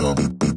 Tommy